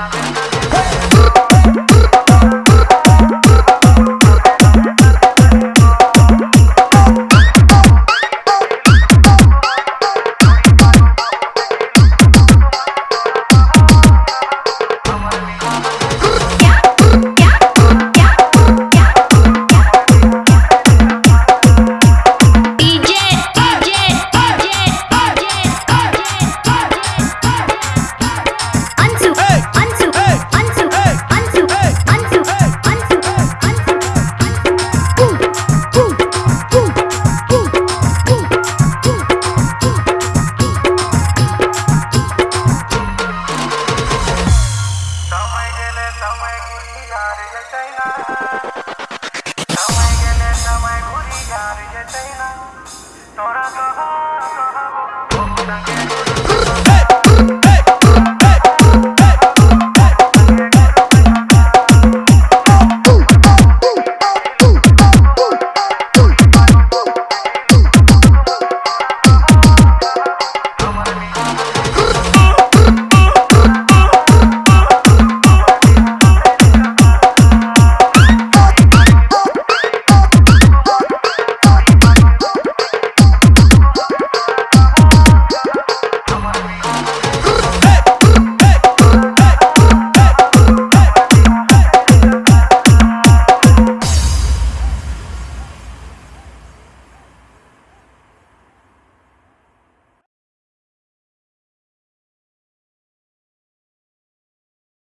का I get